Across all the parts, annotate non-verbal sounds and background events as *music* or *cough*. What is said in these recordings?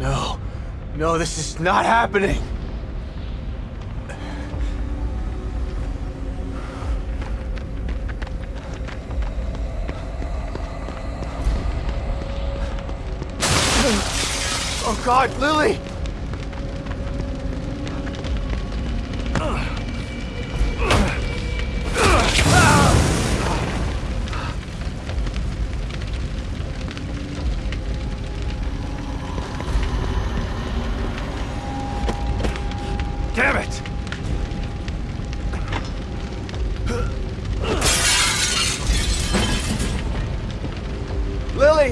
No, No, this is not happening. Oh God, Lily!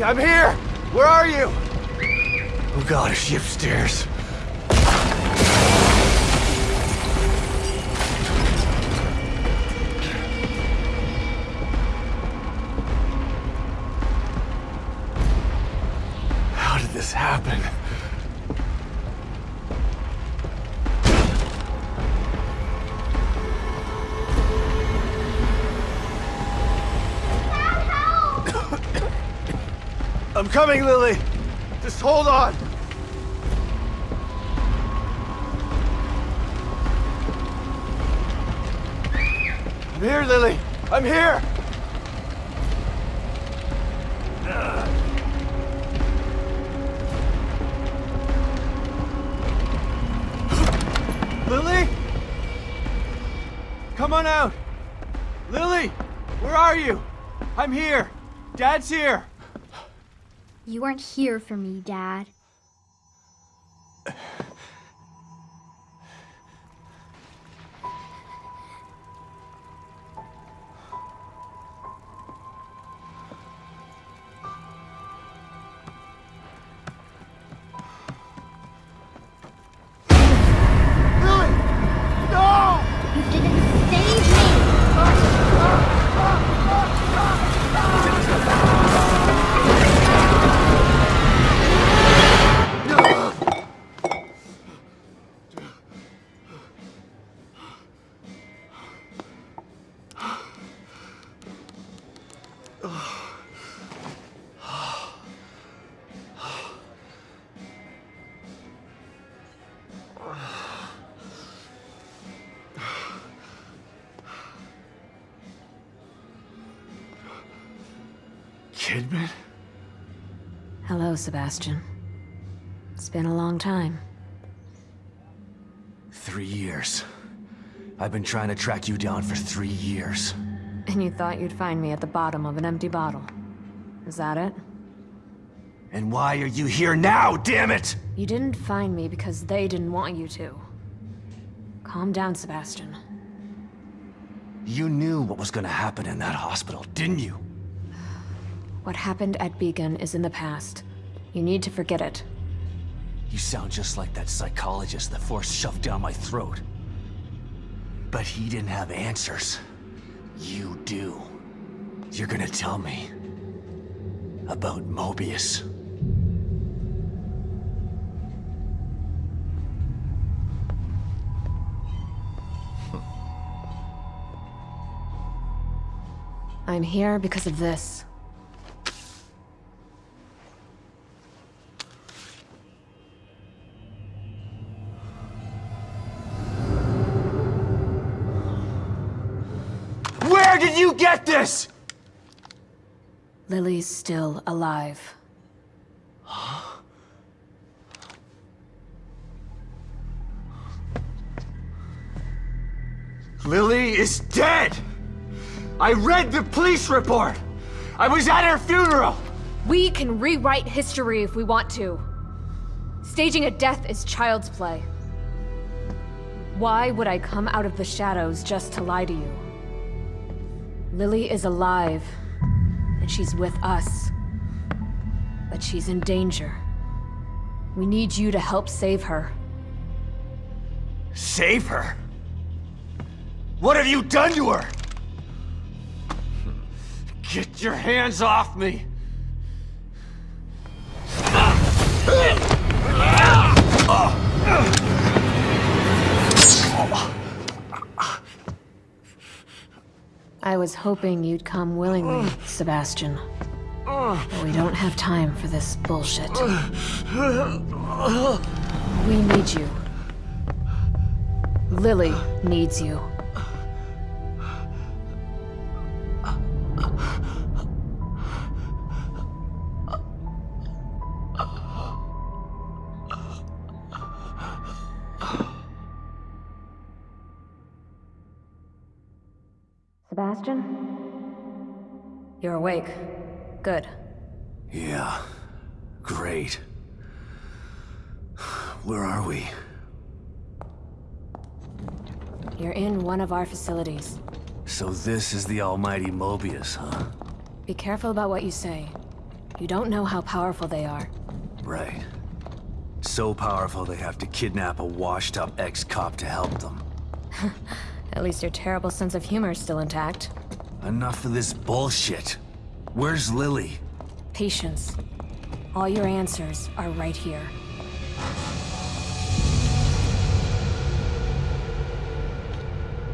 I'm here! Where are you? Oh god, is she upstairs? How did this happen? Coming, Lily! Just hold on! I'm here, Lily! I'm here! Lily? Come on out! Lily! Where are you? I'm here! Dad's here! You weren't here for me, Dad. Kidman? Hello, Sebastian. It's been a long time. Three years. I've been trying to track you down for three years. And you thought you'd find me at the bottom of an empty bottle. Is that it? And why are you here now, damn it? You didn't find me because they didn't want you to. Calm down, Sebastian. You knew what was gonna happen in that hospital, didn't you? What happened at Beacon is in the past. You need to forget it. You sound just like that psychologist the Force shoved down my throat. But he didn't have answers. You do. You're gonna tell me about Mobius. I'm here because of this. Get this? Lily's still alive. Lily is dead! I read the police report! I was at her funeral! We can rewrite history if we want to. Staging a death is child's play. Why would I come out of the shadows just to lie to you? Lily is alive, and she's with us. But she's in danger. We need you to help save her. Save her? What have you done to her? Get your hands off me! I was hoping you'd come willingly, Sebastian. But we don't have time for this bullshit. We need you. Lily needs you. Sebastian? You're awake. Good. Yeah. Great. Where are we? You're in one of our facilities. So this is the almighty Mobius, huh? Be careful about what you say. You don't know how powerful they are. Right. So powerful they have to kidnap a washed-up ex-cop to help them. *laughs* At least your terrible sense of humor is still intact. Enough of this bullshit. Where's Lily? Patience. All your answers are right here.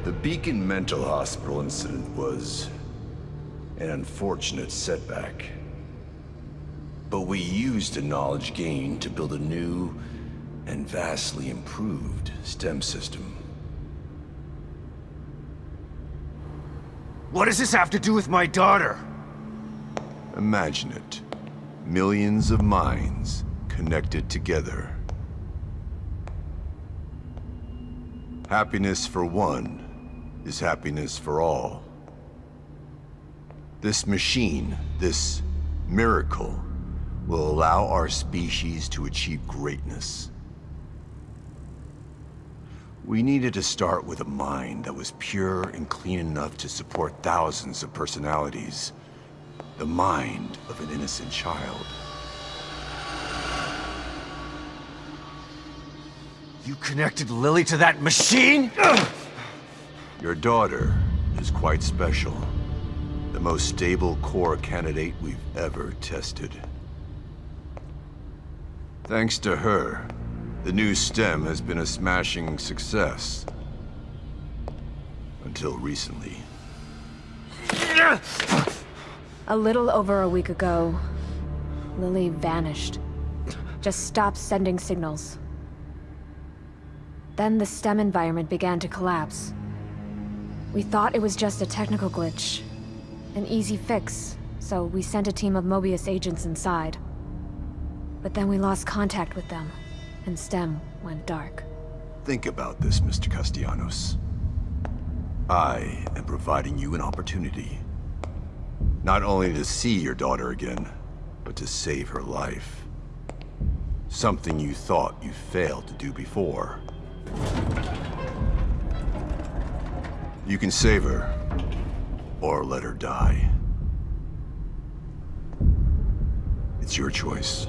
The Beacon Mental Hospital incident was an unfortunate setback. But we used the knowledge gained to build a new and vastly improved STEM system. What does this have to do with my daughter? Imagine it. Millions of minds connected together. Happiness for one is happiness for all. This machine, this miracle, will allow our species to achieve greatness. We needed to start with a mind that was pure and clean enough to support thousands of personalities. The mind of an innocent child. You connected Lily to that machine? Your daughter is quite special. The most stable core candidate we've ever tested. Thanks to her, the new STEM has been a smashing success. Until recently. A little over a week ago, Lily vanished. Just stopped sending signals. Then the STEM environment began to collapse. We thought it was just a technical glitch. An easy fix, so we sent a team of Mobius agents inside. But then we lost contact with them, and STEM went dark. Think about this, Mr. Castellanos. I am providing you an opportunity. Not only to see your daughter again, but to save her life. Something you thought you failed to do before. You can save her, or let her die. It's your choice.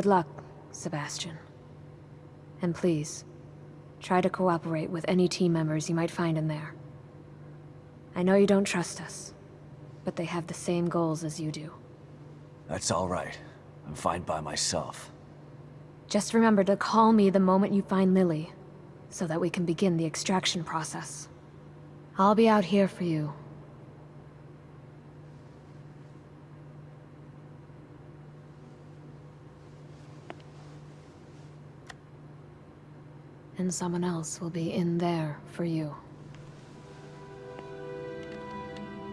Good luck, Sebastian. And please, try to cooperate with any team members you might find in there. I know you don't trust us, but they have the same goals as you do. That's all right. I'm fine by myself. Just remember to call me the moment you find Lily, so that we can begin the extraction process. I'll be out here for you. And someone else will be in there for you.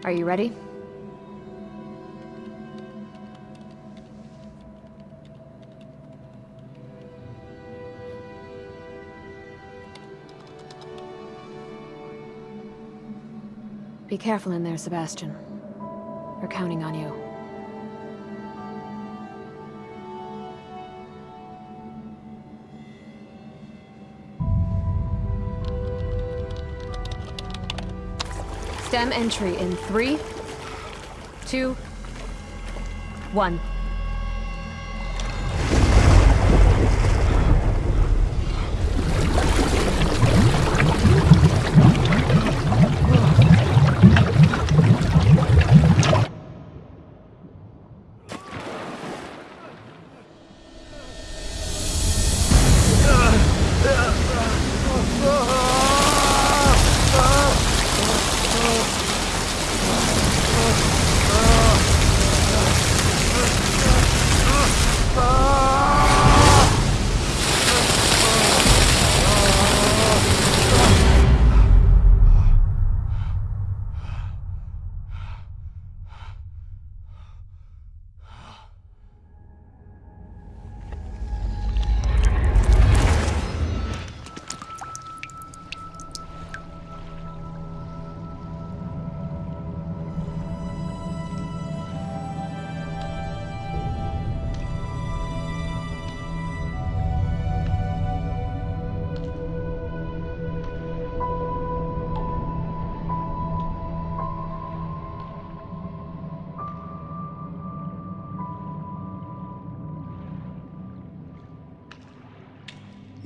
Are you ready? Be careful in there, Sebastian. We're counting on you. STEM entry in three, two, one.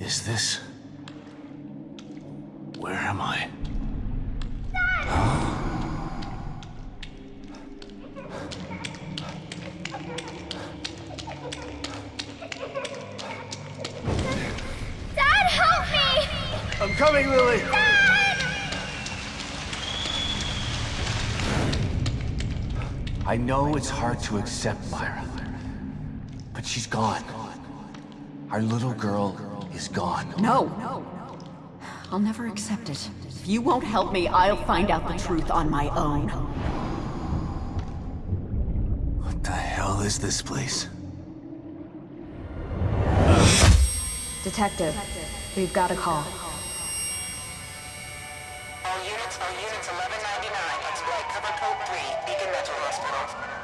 Is this... Where am I? Dad, help me! I'm coming, Lily! Dad! I know it's hard to accept, Myra. But she's gone. Our little girl is gone. No. I'll never accept it. If you won't help me, I'll find out the truth on my own. What the hell is this place? Detective, we've got a call. All units, all units 1199. Exploit cover code 3, Beacon Mental Hospital.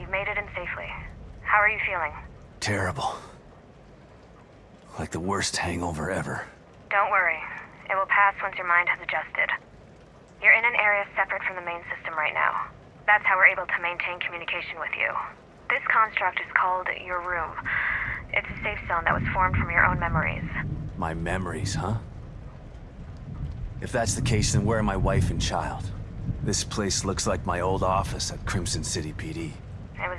You've made it in safely. How are you feeling? Terrible. Like the worst hangover ever. Don't worry. It will pass once your mind has adjusted. You're in an area separate from the main system right now. That's how we're able to maintain communication with you. This construct is called your room. It's a safe zone that was formed from your own memories. My memories, huh? If that's the case, then where are my wife and child? This place looks like my old office at Krimson City PD.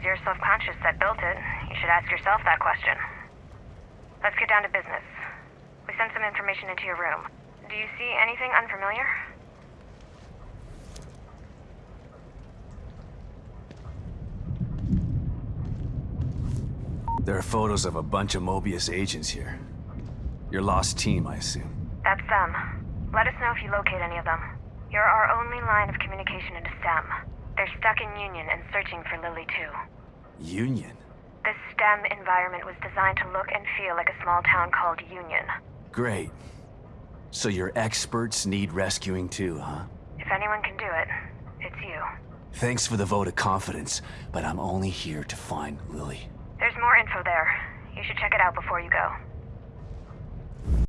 Was your subconscious that built it. You should ask yourself that question. Let's get down to business. We sent some information into your room. Do you see anything unfamiliar? There are photos of a bunch of Mobius agents here. Your lost team, I assume. That's them. Let us know if you locate any of them. You're our only line of communication into STEM. They're stuck in Union and searching for Lily too. Union? This STEM environment was designed to look and feel like a small town called Union. Great. So your experts need rescuing too, huh? If anyone can do it, it's you. Thanks for the vote of confidence, but I'm only here to find Lily. There's more info there. You should check it out before you go.